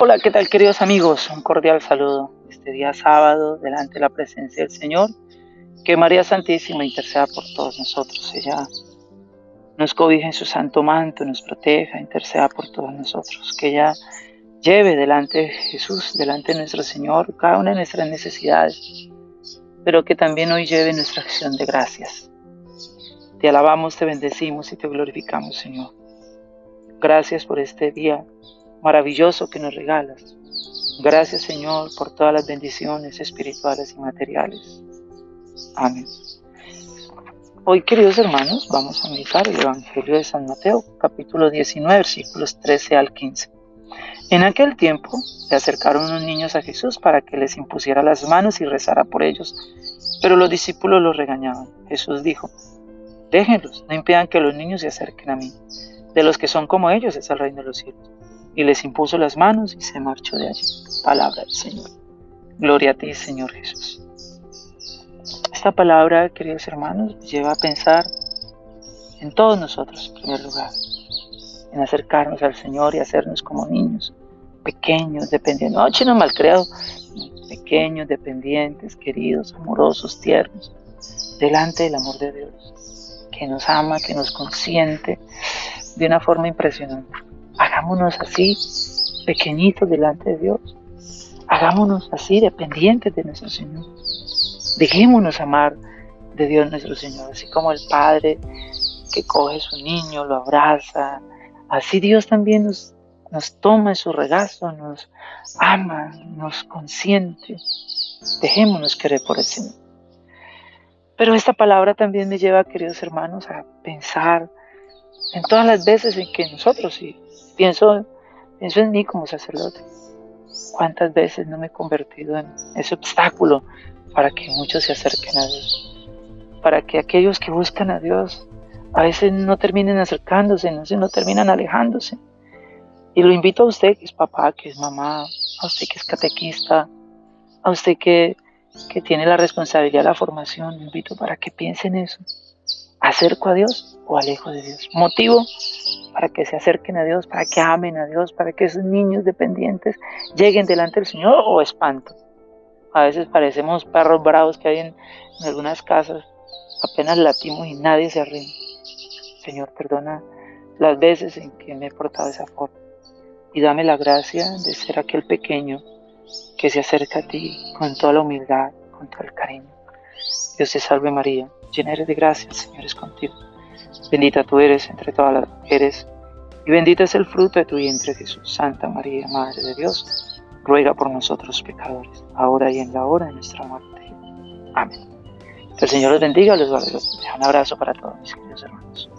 Hola, ¿qué tal queridos amigos? Un cordial saludo. Este día sábado, delante de la presencia del Señor, que María Santísima interceda por todos nosotros. Ella nos cobija en su santo manto, nos proteja, interceda por todos nosotros. Que ella lleve delante de Jesús, delante de nuestro Señor, cada una de nuestras necesidades, pero que también hoy lleve nuestra acción de gracias. Te alabamos, te bendecimos y te glorificamos, Señor. Gracias por este día maravilloso que nos regalas. Gracias Señor por todas las bendiciones espirituales y materiales. Amén. Hoy, queridos hermanos, vamos a meditar el Evangelio de San Mateo, capítulo 19, versículos 13 al 15. En aquel tiempo se acercaron unos niños a Jesús para que les impusiera las manos y rezara por ellos, pero los discípulos los regañaban. Jesús dijo, déjenlos, no impidan que los niños se acerquen a mí. De los que son como ellos es el reino de los cielos y les impuso las manos y se marchó de allí. Palabra del Señor. Gloria a ti, Señor Jesús. Esta palabra, queridos hermanos, lleva a pensar en todos nosotros, en primer lugar, en acercarnos al Señor y hacernos como niños, pequeños, dependientes, no chinos malcriados, pequeños, dependientes, queridos, amorosos, tiernos, delante del amor de Dios, que nos ama, que nos consiente de una forma impresionante. Hagámonos así, pequeñitos delante de Dios. Hagámonos así, dependientes de nuestro Señor. Dejémonos amar de Dios nuestro Señor, así como el Padre que coge su niño, lo abraza. Así Dios también nos, nos toma en su regazo, nos ama, nos consiente. Dejémonos querer por el Señor. Pero esta palabra también me lleva, queridos hermanos, a pensar en todas las veces en que nosotros, y pienso, pienso en mí como sacerdote, cuántas veces no me he convertido en ese obstáculo para que muchos se acerquen a Dios, para que aquellos que buscan a Dios a veces no terminen acercándose, no, no terminan alejándose. Y lo invito a usted que es papá, que es mamá, a usted que es catequista, a usted que, que tiene la responsabilidad de la formación, lo invito para que piense en eso acerco a Dios o alejo de Dios. Motivo para que se acerquen a Dios, para que amen a Dios, para que esos niños dependientes lleguen delante del Señor o espanto. A veces parecemos perros bravos que hay en, algunas casas, apenas latimos y nadie se arrima. Señor, perdona las veces en que me he portado esa forma y dame la gracia de ser aquel pequeño que se acerca a ti con toda la humildad, con todo el cariño. Dios te salve María llena eres de gracia, el Señor es contigo. Bendita tú eres entre todas las mujeres, y bendito es el fruto de tu vientre, Jesús. Santa María, Madre de Dios, ruega por nosotros pecadores, ahora y en la hora de nuestra muerte. Amén. Que el Señor los bendiga, les doy un abrazo para todos mis queridos hermanos.